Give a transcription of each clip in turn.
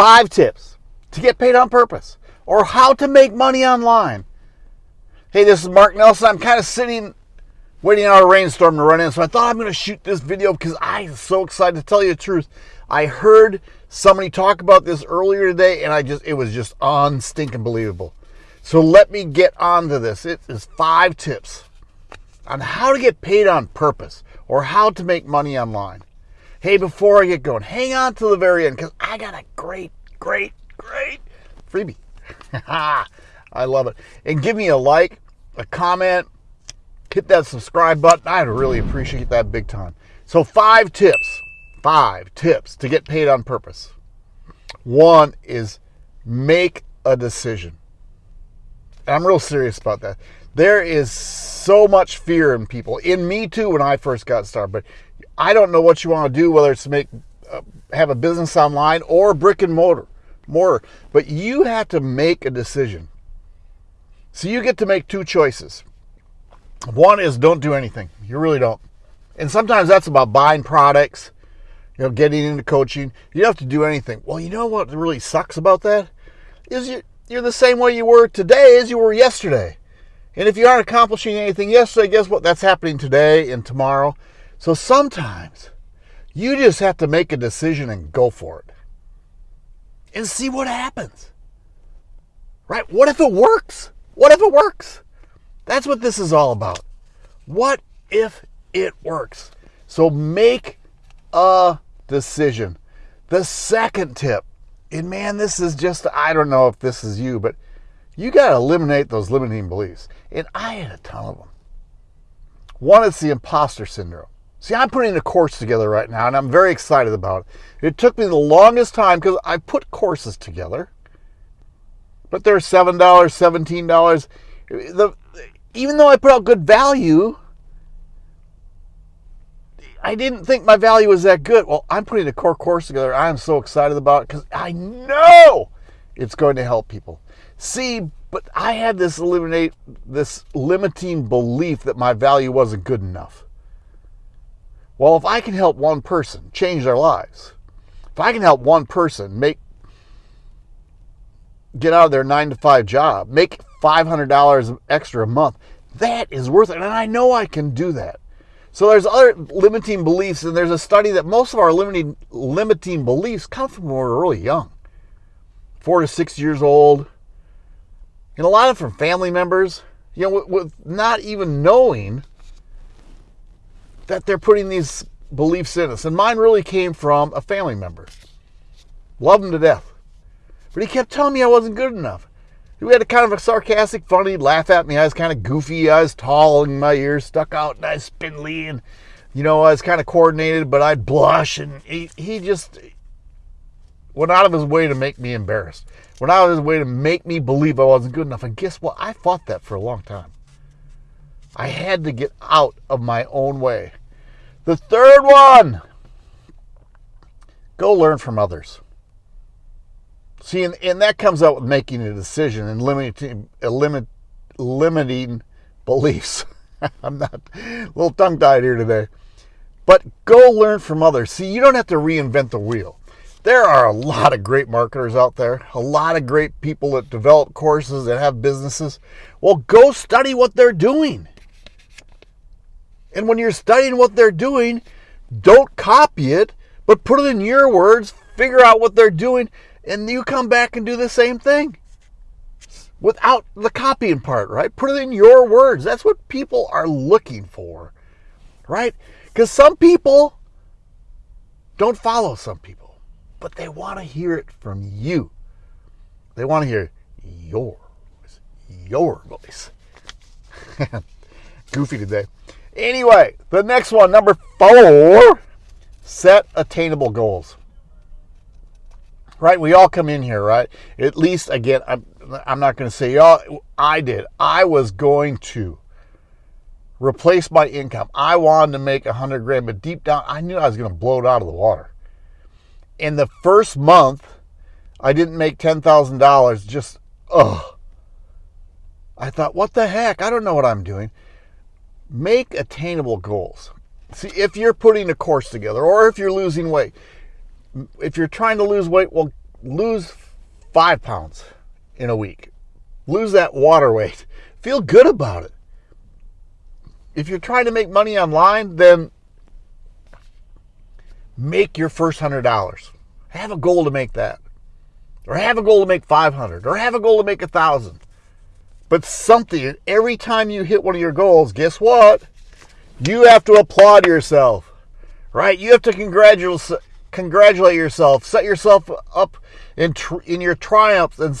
five tips to get paid on purpose or how to make money online. Hey, this is Mark Nelson. I'm kind of sitting waiting on a rainstorm to run in, so I thought I'm going to shoot this video because I'm so excited to tell you the truth. I heard somebody talk about this earlier today, and I just it was just unstinking believable. So let me get on to this. It is five tips on how to get paid on purpose or how to make money online. Hey, before I get going, hang on to the very end because I got a great, great, great freebie. I love it. And give me a like, a comment, hit that subscribe button. I'd really appreciate that big time. So, five tips, five tips to get paid on purpose. One is make a decision. I'm real serious about that. There is so much fear in people, in me too, when I first got started. But I don't know what you want to do, whether it's make uh, have a business online or brick and mortar, mortar. But you have to make a decision. So you get to make two choices. One is don't do anything. You really don't. And sometimes that's about buying products, you know, getting into coaching. You don't have to do anything. Well, you know what really sucks about that? Is you you're the same way you were today as you were yesterday. And if you aren't accomplishing anything yesterday, guess what? That's happening today and tomorrow. So sometimes you just have to make a decision and go for it. And see what happens. Right? What if it works? What if it works? That's what this is all about. What if it works? So make a decision. The second tip, and man, this is just, I don't know if this is you, but you got to eliminate those limiting beliefs. And I had a ton of them. One is the imposter syndrome. See, I'm putting a course together right now, and I'm very excited about it. It took me the longest time because I put courses together, but they're $7, $17. The, even though I put out good value, I didn't think my value was that good. Well, I'm putting a core course together. I'm so excited about it because I know it's going to help people. See, but I had this eliminate this limiting belief that my value wasn't good enough. Well, if I can help one person change their lives, if I can help one person make get out of their nine to five job, make $500 extra a month, that is worth it. And I know I can do that. So there's other limiting beliefs, and there's a study that most of our limiting limiting beliefs come from when we're really young, four to six years old, and a lot of from family members. You know, with, with not even knowing that they're putting these beliefs in us. And mine really came from a family member. Love him to death. But he kept telling me I wasn't good enough. He had a kind of a sarcastic, funny laugh at me. I was kind of goofy. I was tall and my ears stuck out and I was spindly and, you know, I was kind of coordinated, but I'd blush. And he, he just went out of his way to make me embarrassed. Went out of his way to make me believe I wasn't good enough. And guess what? I fought that for a long time. I had to get out of my own way. The third one go learn from others. See, and, and that comes out with making a decision and limiting, limit, limiting beliefs. I'm not a little tongue tied here today. But go learn from others. See, you don't have to reinvent the wheel. There are a lot of great marketers out there, a lot of great people that develop courses that have businesses. Well, go study what they're doing. And when you're studying what they're doing, don't copy it, but put it in your words, figure out what they're doing, and you come back and do the same thing without the copying part, right? Put it in your words. That's what people are looking for, right? Because some people don't follow some people, but they want to hear it from you. They want to hear your voice, your voice. Goofy today. Anyway, the next one, number four, set attainable goals right? We all come in here, right? At least, again, I'm, I'm not going to say y'all, I did. I was going to replace my income. I wanted to make a hundred grand, but deep down, I knew I was going to blow it out of the water. In the first month, I didn't make $10,000. Just, ugh. I thought, what the heck? I don't know what I'm doing. Make attainable goals. See, if you're putting a course together or if you're losing weight, if you're trying to lose weight, well, lose five pounds in a week. Lose that water weight. Feel good about it. If you're trying to make money online, then make your first hundred dollars. Have a goal to make that. Or have a goal to make 500 or have a goal to make a thousand. But something, every time you hit one of your goals, guess what? You have to applaud yourself, right? You have to congratulate, congratulate yourself, set yourself up in, in your triumphs and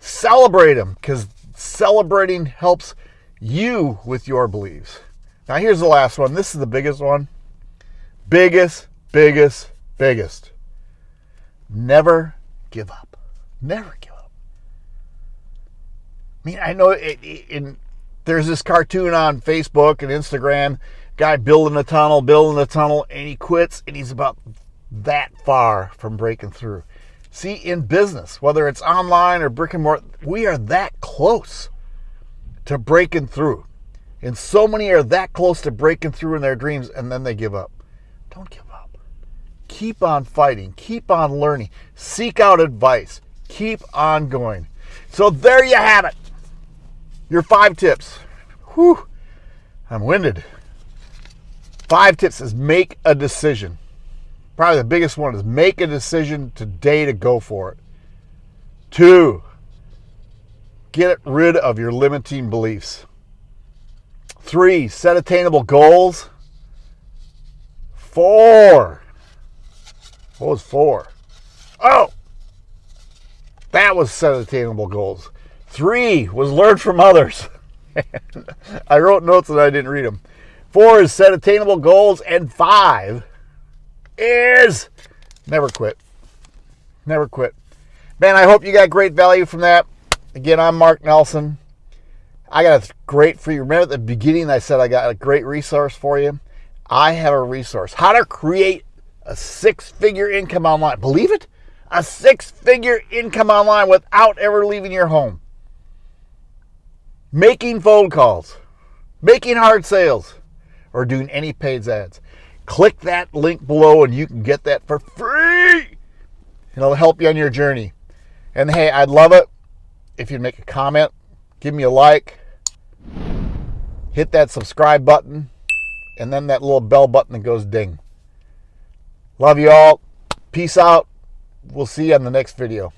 celebrate them because celebrating helps you with your beliefs. Now, here's the last one. This is the biggest one. Biggest, biggest, biggest. Never give up. Never give up. I mean, I know it, it, in there's this cartoon on Facebook and Instagram, guy building a tunnel, building a tunnel, and he quits, and he's about that far from breaking through. See, in business, whether it's online or brick and mortar, we are that close to breaking through. And so many are that close to breaking through in their dreams and then they give up. Don't give up. Keep on fighting. Keep on learning. Seek out advice. Keep on going. So there you have it. Your five tips. Whew. I'm winded. Five tips is make a decision probably the biggest one is make a decision today to go for it. Two, get rid of your limiting beliefs. Three, set attainable goals. Four, what was four? Oh, that was set attainable goals. Three was learn from others. I wrote notes and I didn't read them. Four is set attainable goals. And five, is never quit. Never quit. Man, I hope you got great value from that. Again, I'm Mark Nelson. I got a great for you. Remember at the beginning I said I got a great resource for you? I have a resource. How to create a six-figure income online. Believe it? A six-figure income online without ever leaving your home. Making phone calls, making hard sales, or doing any paid ads. Click that link below and you can get that for free. It'll help you on your journey. And hey, I'd love it if you'd make a comment, give me a like, hit that subscribe button, and then that little bell button that goes ding. Love you all. Peace out. We'll see you on the next video.